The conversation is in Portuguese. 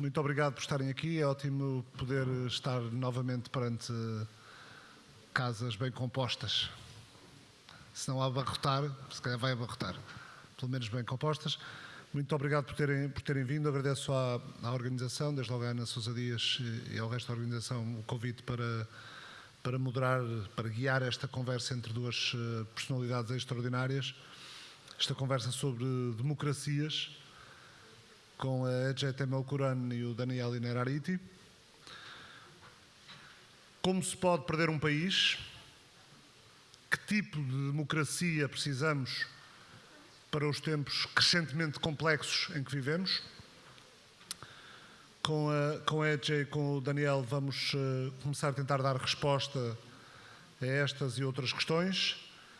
muito obrigado por estarem aqui. É ótimo poder estar novamente perante casas bem compostas. Se não abarrotar, se calhar vai abarrotar. Pelo menos bem compostas. Muito obrigado por terem, por terem vindo. Agradeço à, à organização, desde logo à Ana Sousa Dias e ao resto da organização, o convite para, para moderar, para guiar esta conversa entre duas eh, personalidades extraordinárias. Esta conversa sobre democracias com a Ejete Melkuran e o Daniel Inerariti. Como se pode perder um país? Que tipo de democracia precisamos para os tempos crescentemente complexos em que vivemos. Com a, com a e com o Daniel vamos uh, começar a tentar dar resposta a estas e outras questões.